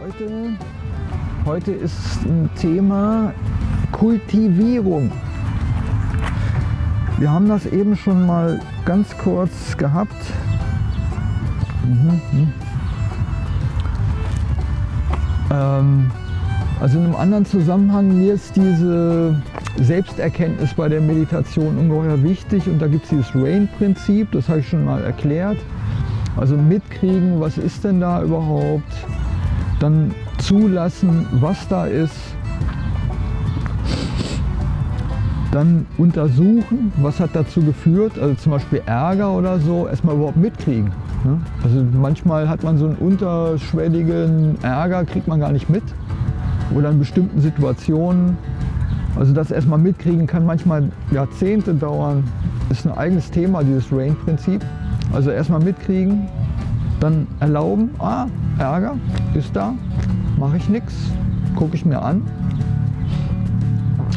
Heute, heute ist ein Thema Kultivierung. Wir haben das eben schon mal ganz kurz gehabt. Mhm. Ähm, also in einem anderen Zusammenhang, mir ist diese Selbsterkenntnis bei der Meditation ungeheuer wichtig und da gibt es dieses RAIN-Prinzip, das habe ich schon mal erklärt. Also mitkriegen, was ist denn da überhaupt, dann zulassen, was da ist, dann untersuchen, was hat dazu geführt, also zum Beispiel Ärger oder so, erstmal überhaupt mitkriegen. Ne? Also manchmal hat man so einen unterschwelligen Ärger, kriegt man gar nicht mit oder in bestimmten Situationen. Also das erstmal mitkriegen kann manchmal Jahrzehnte dauern. Ist ein eigenes Thema, dieses Rain-Prinzip. Also erstmal mitkriegen, dann erlauben, ah, Ärger ist da, mache ich nichts, gucke ich mir an.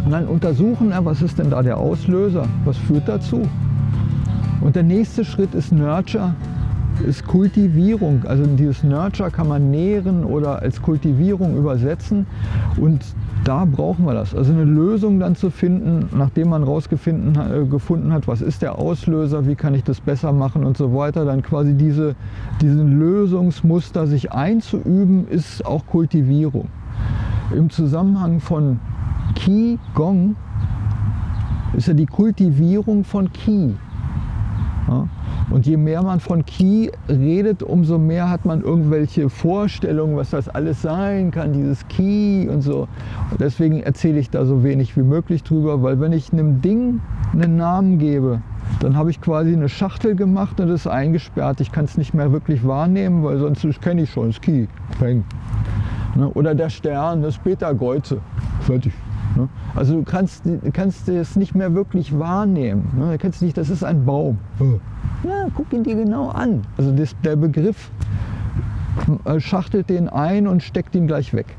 Und dann untersuchen, was ist denn da der Auslöser, was führt dazu. Und der nächste Schritt ist Nurture, ist Kultivierung. Also dieses Nurture kann man nähren oder als Kultivierung übersetzen. Und da brauchen wir das. Also eine Lösung dann zu finden, nachdem man rausgefunden äh, gefunden hat, was ist der Auslöser, wie kann ich das besser machen und so weiter. Dann quasi diese, diesen Lösungsmuster sich einzuüben, ist auch Kultivierung. Im Zusammenhang von Qi Gong ist ja die Kultivierung von Qi. Ja? Und je mehr man von Qi redet, umso mehr hat man irgendwelche Vorstellungen, was das alles sein kann, dieses Qi und so. Und deswegen erzähle ich da so wenig wie möglich drüber, weil wenn ich einem Ding einen Namen gebe, dann habe ich quasi eine Schachtel gemacht und es ist eingesperrt. Ich kann es nicht mehr wirklich wahrnehmen, weil sonst kenne ich schon das Qi. Peng. Ne? Oder der Stern, das Beta-Geuze. Fertig. Ne? Also du kannst, kannst es nicht mehr wirklich wahrnehmen. Ne? Du kannst nicht, das ist ein Baum. Ja, guck ihn dir genau an. Also das, der Begriff äh, schachtelt den ein und steckt ihn gleich weg.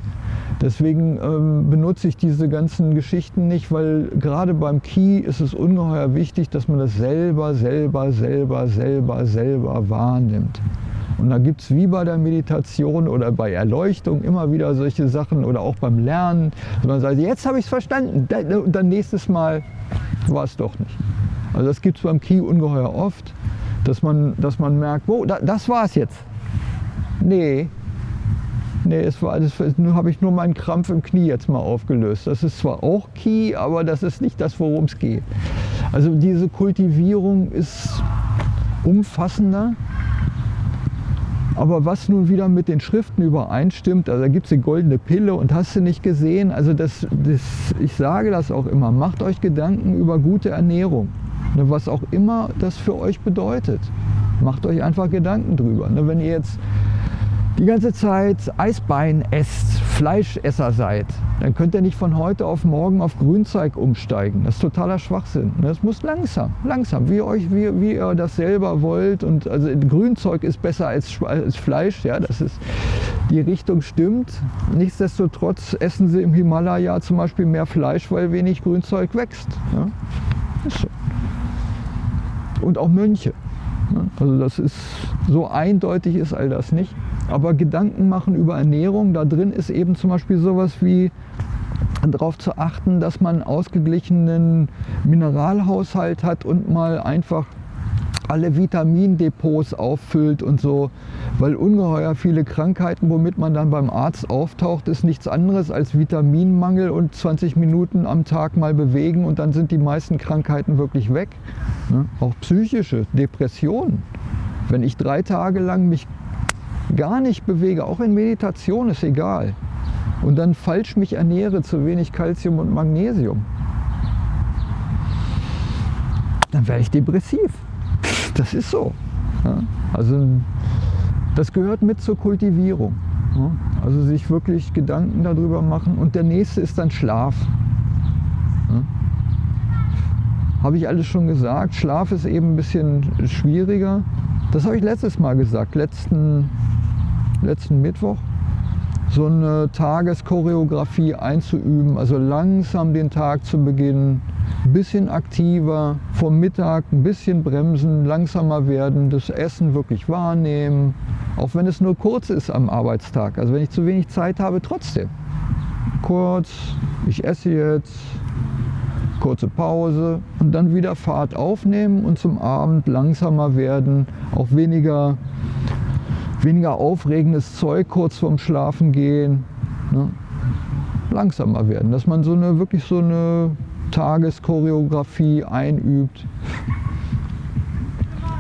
Deswegen ähm, benutze ich diese ganzen Geschichten nicht, weil gerade beim Key ist es ungeheuer wichtig, dass man das selber, selber, selber, selber, selber wahrnimmt. Und da gibt es wie bei der Meditation oder bei Erleuchtung immer wieder solche Sachen oder auch beim Lernen, dass man sagt, jetzt habe ich es verstanden dann nächstes Mal war es doch nicht. Also das gibt es beim Key ungeheuer oft, dass man, dass man merkt, wo, da, das war es jetzt. Nee, nee, es war, das habe ich nur meinen Krampf im Knie jetzt mal aufgelöst. Das ist zwar auch Key, aber das ist nicht das, worum es geht. Also diese Kultivierung ist umfassender aber was nun wieder mit den Schriften übereinstimmt, also da gibt es die goldene Pille und hast du nicht gesehen, also das, das, ich sage das auch immer, macht euch Gedanken über gute Ernährung, ne, was auch immer das für euch bedeutet. Macht euch einfach Gedanken drüber. Ne, wenn ihr jetzt die ganze Zeit Eisbein esst, Fleischesser seid, dann könnt ihr nicht von heute auf morgen auf Grünzeug umsteigen. Das ist totaler Schwachsinn. Das muss langsam, langsam, wie, euch, wie, wie ihr das selber wollt. Und also Grünzeug ist besser als, als Fleisch, ja, das ist, die Richtung stimmt. Nichtsdestotrotz essen sie im Himalaya zum Beispiel mehr Fleisch, weil wenig Grünzeug wächst. Ja. Und auch Mönche. Also das ist, so eindeutig ist all das nicht. Aber Gedanken machen über Ernährung, da drin ist eben zum Beispiel sowas wie darauf zu achten, dass man einen ausgeglichenen Mineralhaushalt hat und mal einfach alle Vitamindepots auffüllt und so, weil ungeheuer viele Krankheiten, womit man dann beim Arzt auftaucht, ist nichts anderes als Vitaminmangel und 20 Minuten am Tag mal bewegen und dann sind die meisten Krankheiten wirklich weg. Ne? Auch psychische Depressionen. Wenn ich drei Tage lang mich gar nicht bewege, auch in Meditation ist egal, und dann falsch mich ernähre, zu wenig Kalzium und Magnesium, dann werde ich depressiv. Das ist so. Ja? Also das gehört mit zur Kultivierung. Ja? Also sich wirklich Gedanken darüber machen. Und der nächste ist dann Schlaf. Ja? Habe ich alles schon gesagt. Schlaf ist eben ein bisschen schwieriger. Das habe ich letztes Mal gesagt, letzten, letzten Mittwoch. So eine Tageschoreografie einzuüben, also langsam den Tag zu beginnen, bisschen aktiver, vom Mittag ein bisschen bremsen, langsamer werden, das Essen wirklich wahrnehmen, auch wenn es nur kurz ist am Arbeitstag. Also wenn ich zu wenig Zeit habe, trotzdem. Kurz, ich esse jetzt, kurze Pause und dann wieder Fahrt aufnehmen und zum Abend langsamer werden, auch weniger, weniger aufregendes Zeug kurz vorm Schlafen gehen. Ne? Langsamer werden, dass man so eine wirklich so eine Tageschoreografie einübt.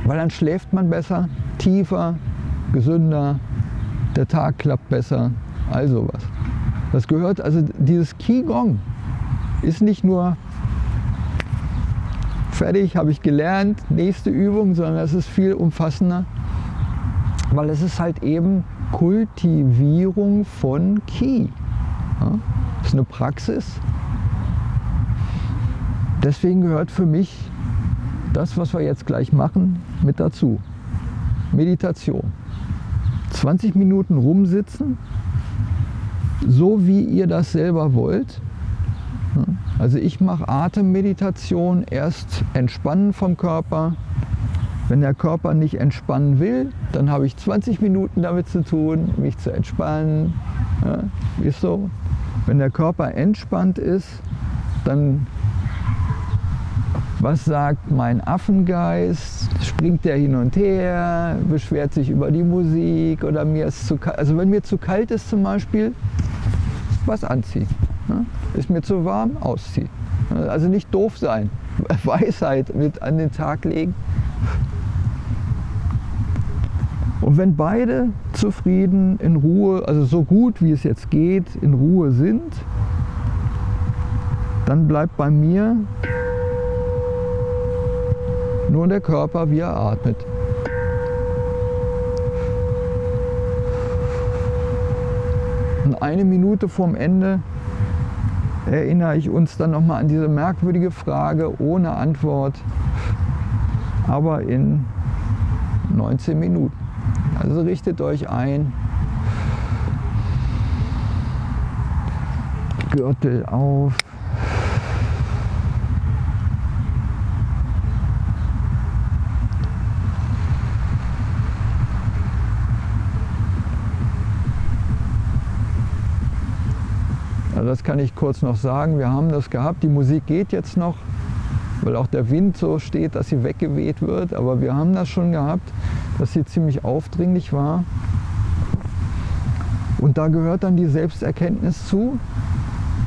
Weil dann schläft man besser, tiefer, gesünder, der Tag klappt besser, all sowas. Das gehört, also dieses Qigong ist nicht nur fertig, habe ich gelernt, nächste Übung, sondern es ist viel umfassender, weil es ist halt eben Kultivierung von Qi. Ja? Das ist eine Praxis, Deswegen gehört für mich das, was wir jetzt gleich machen, mit dazu. Meditation. 20 Minuten rumsitzen, so wie ihr das selber wollt. Also ich mache Atemmeditation, erst entspannen vom Körper. Wenn der Körper nicht entspannen will, dann habe ich 20 Minuten damit zu tun, mich zu entspannen. Ja, ist so. Wenn der Körper entspannt ist, dann was sagt mein Affengeist? Springt der hin und her, beschwert sich über die Musik oder mir ist zu kalt. Also wenn mir zu kalt ist zum Beispiel, was anziehen. Ne? Ist mir zu warm, ausziehen. Also nicht doof sein, Weisheit mit an den Tag legen. Und wenn beide zufrieden, in Ruhe, also so gut wie es jetzt geht, in Ruhe sind, dann bleibt bei mir nur der Körper, wie er atmet. Und eine Minute vorm Ende erinnere ich uns dann nochmal an diese merkwürdige Frage ohne Antwort, aber in 19 Minuten. Also richtet euch ein. Gürtel auf. Also das kann ich kurz noch sagen. Wir haben das gehabt. Die Musik geht jetzt noch, weil auch der Wind so steht, dass sie weggeweht wird. Aber wir haben das schon gehabt, dass sie ziemlich aufdringlich war. Und da gehört dann die Selbsterkenntnis zu.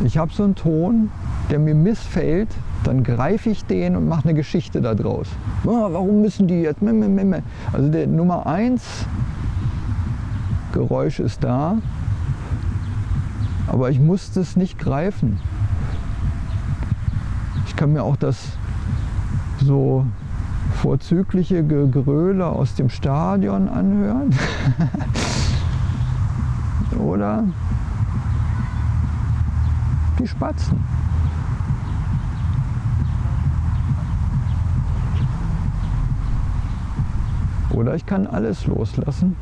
Ich habe so einen Ton, der mir missfällt, dann greife ich den und mache eine Geschichte daraus. Oh, warum müssen die jetzt? Also der Nummer eins Geräusch ist da, aber ich musste es nicht greifen. Ich kann mir auch das so vorzügliche Geröle aus dem Stadion anhören. Oder die Spatzen. Oder ich kann alles loslassen.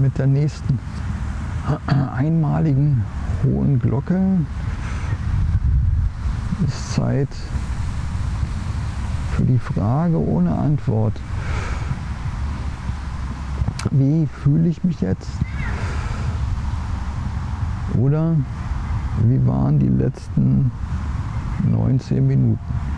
Mit der nächsten einmaligen hohen Glocke ist Zeit für die Frage ohne Antwort. Wie fühle ich mich jetzt? Oder wie waren die letzten 19 Minuten?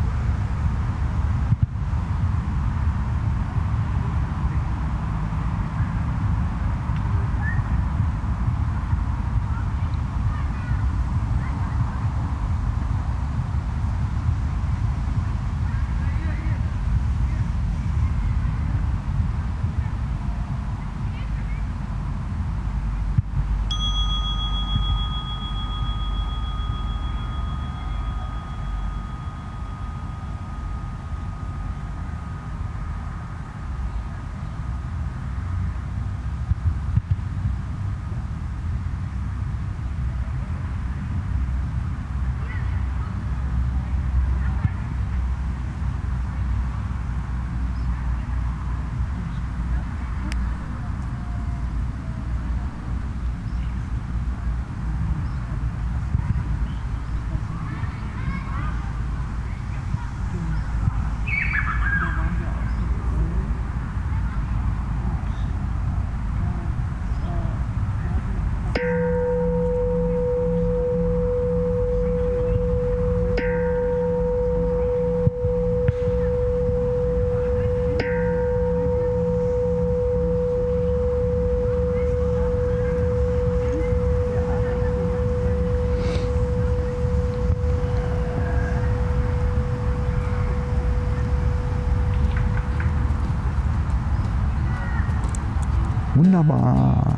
Wunderbar.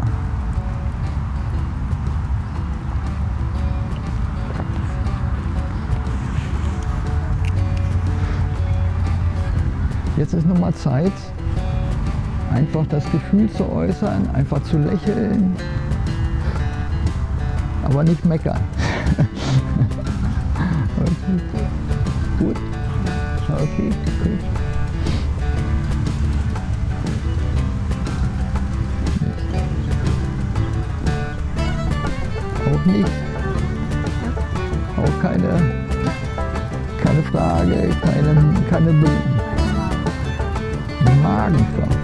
Jetzt ist nochmal Zeit, einfach das Gefühl zu äußern, einfach zu lächeln, aber nicht meckern. okay. Gut? Okay, gut. Auch nicht. Auch keine, keine Frage, keine, keine Be Magenkraft.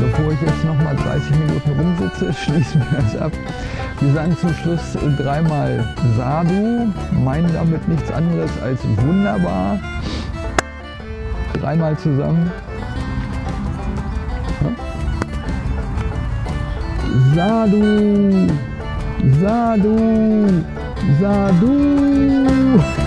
Bevor ich jetzt noch mal 30 Minuten rumsitze, schließen wir das ab. Wir sagen zum Schluss dreimal Sadhu, meinen damit nichts anderes als wunderbar. Dreimal zusammen. Sadhu, Sadhu, Sadhu.